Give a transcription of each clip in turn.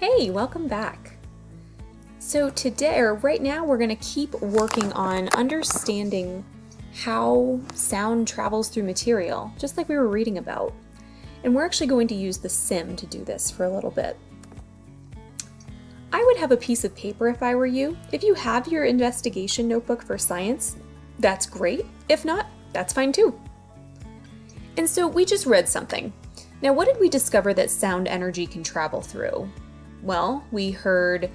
Hey, welcome back. So today, or right now, we're going to keep working on understanding how sound travels through material, just like we were reading about. And we're actually going to use the sim to do this for a little bit. I would have a piece of paper if I were you. If you have your investigation notebook for science, that's great. If not, that's fine too. And so we just read something. Now, what did we discover that sound energy can travel through? Well, we heard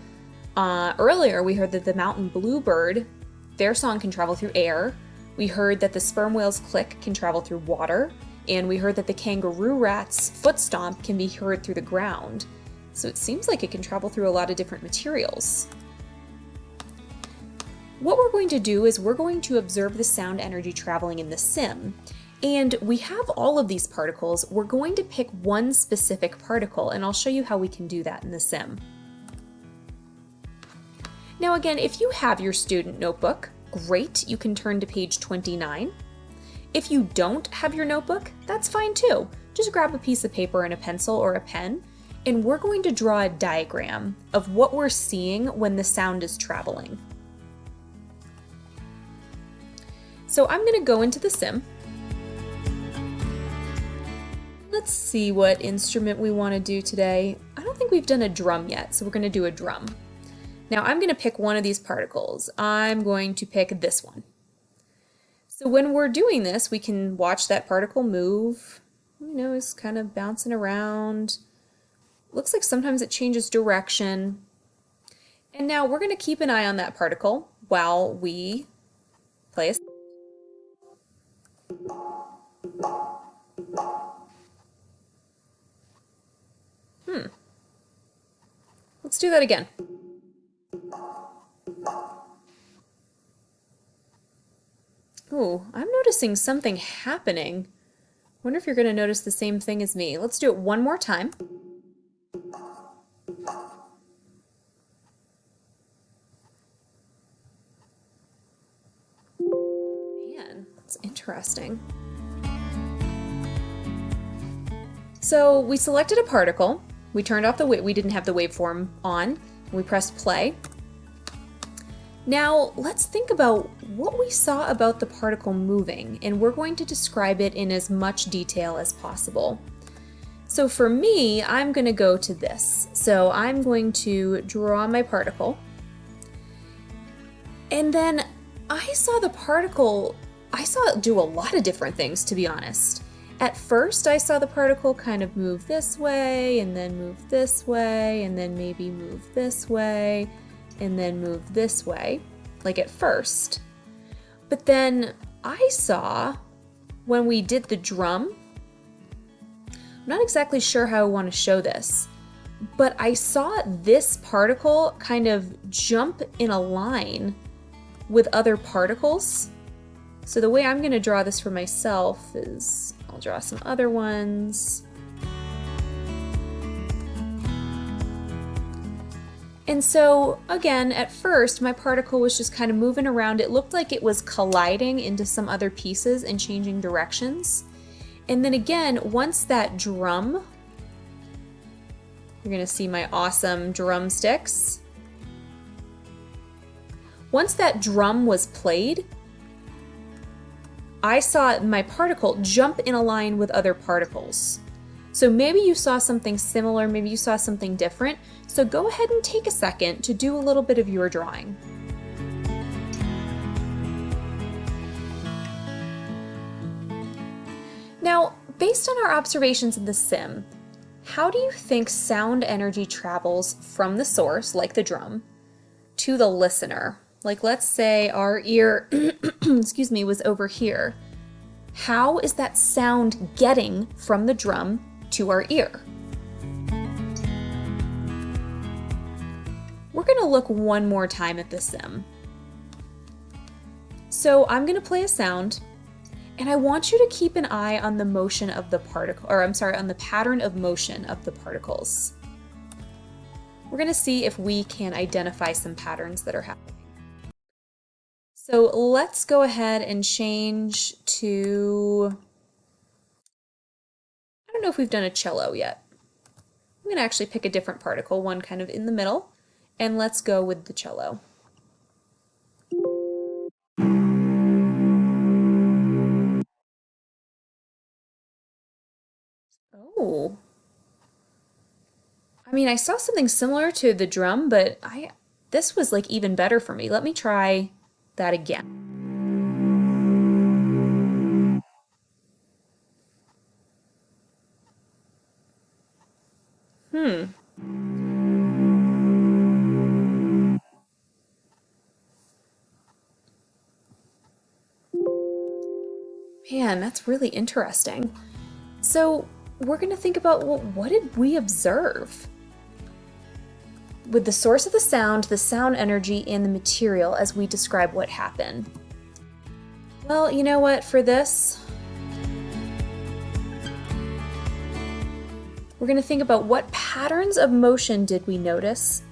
uh, earlier, we heard that the mountain bluebird, their song can travel through air. We heard that the sperm whale's click can travel through water. And we heard that the kangaroo rat's foot stomp can be heard through the ground. So it seems like it can travel through a lot of different materials. What we're going to do is we're going to observe the sound energy traveling in the sim. And we have all of these particles. We're going to pick one specific particle, and I'll show you how we can do that in the sim. Now again, if you have your student notebook, great, you can turn to page 29. If you don't have your notebook, that's fine too. Just grab a piece of paper and a pencil or a pen, and we're going to draw a diagram of what we're seeing when the sound is traveling. So I'm going to go into the sim, Let's see what instrument we want to do today. I don't think we've done a drum yet, so we're going to do a drum. Now I'm going to pick one of these particles. I'm going to pick this one. So when we're doing this, we can watch that particle move. You know, it's kind of bouncing around. Looks like sometimes it changes direction. And now we're going to keep an eye on that particle while we play a Let's do that again. Ooh, I'm noticing something happening. wonder if you're going to notice the same thing as me. Let's do it one more time. Man, that's interesting. So we selected a particle, we turned off the we didn't have the waveform on. We pressed play. Now let's think about what we saw about the particle moving and we're going to describe it in as much detail as possible. So for me, I'm going to go to this. So I'm going to draw my particle and then I saw the particle, I saw it do a lot of different things to be honest. At first, I saw the particle kind of move this way, and then move this way, and then maybe move this way, and then move this way, like at first. But then I saw when we did the drum, I'm not exactly sure how I want to show this, but I saw this particle kind of jump in a line with other particles. So the way I'm going to draw this for myself is I'll draw some other ones. And so again, at first, my particle was just kind of moving around. It looked like it was colliding into some other pieces and changing directions. And then again, once that drum, you're gonna see my awesome drumsticks. Once that drum was played, I saw my particle jump in a line with other particles. So maybe you saw something similar, maybe you saw something different. So go ahead and take a second to do a little bit of your drawing. Now, based on our observations in the sim, how do you think sound energy travels from the source, like the drum, to the listener? Like let's say our ear, excuse me, was over here. How is that sound getting from the drum to our ear? We're gonna look one more time at the sim. So I'm gonna play a sound and I want you to keep an eye on the motion of the particle, or I'm sorry, on the pattern of motion of the particles. We're gonna see if we can identify some patterns that are happening. So let's go ahead and change to, I don't know if we've done a cello yet. I'm going to actually pick a different particle, one kind of in the middle, and let's go with the cello. Oh. I mean, I saw something similar to the drum, but I this was like even better for me. Let me try that again. Hmm. Man, that's really interesting. So we're going to think about, well, what did we observe? With the source of the sound, the sound energy, and the material as we describe what happened. Well, you know what, for this, we're going to think about what patterns of motion did we notice,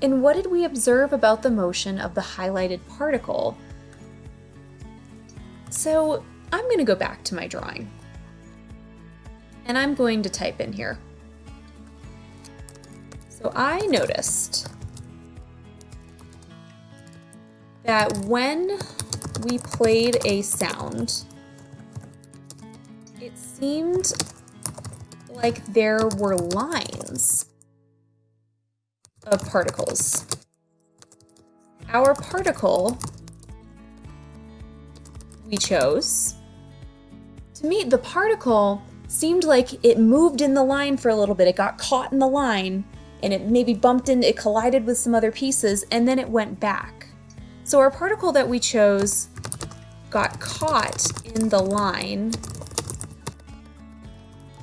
and what did we observe about the motion of the highlighted particle. So I'm going to go back to my drawing. And I'm going to type in here. So I noticed that when we played a sound, it seemed like there were lines of particles. Our particle we chose to me, the particle seemed like it moved in the line for a little bit. It got caught in the line and it maybe bumped into, it collided with some other pieces and then it went back. So our particle that we chose got caught in the line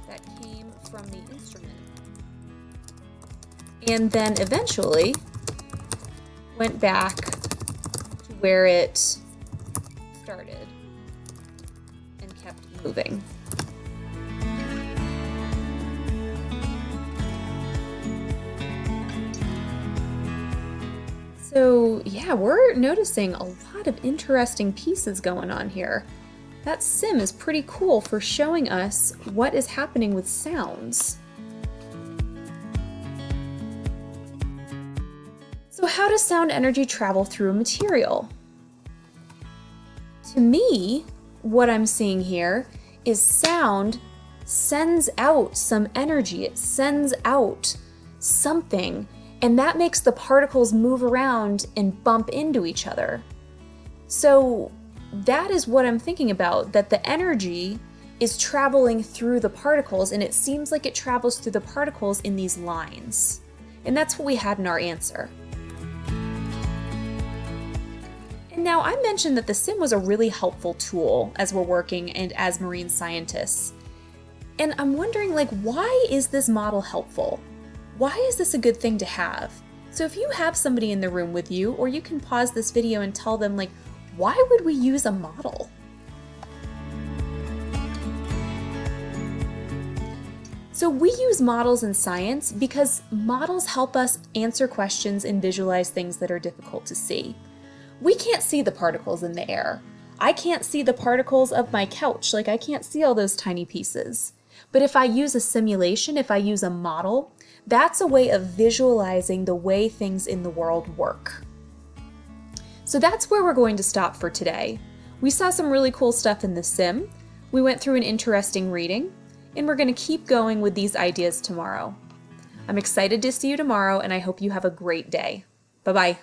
that came from the instrument. And then eventually went back to where it started and kept moving. So yeah, we're noticing a lot of interesting pieces going on here. That sim is pretty cool for showing us what is happening with sounds. So how does sound energy travel through a material? To me, what I'm seeing here is sound sends out some energy. It sends out something, and that makes the particles move around and bump into each other. So that is what I'm thinking about, that the energy is traveling through the particles, and it seems like it travels through the particles in these lines. And that's what we had in our answer. And now, I mentioned that the sim was a really helpful tool as we're working and as marine scientists. And I'm wondering, like, why is this model helpful? Why is this a good thing to have? So if you have somebody in the room with you, or you can pause this video and tell them, like, why would we use a model? So we use models in science because models help us answer questions and visualize things that are difficult to see we can't see the particles in the air. I can't see the particles of my couch, like I can't see all those tiny pieces. But if I use a simulation, if I use a model, that's a way of visualizing the way things in the world work. So that's where we're going to stop for today. We saw some really cool stuff in the sim, we went through an interesting reading, and we're going to keep going with these ideas tomorrow. I'm excited to see you tomorrow, and I hope you have a great day. Bye-bye.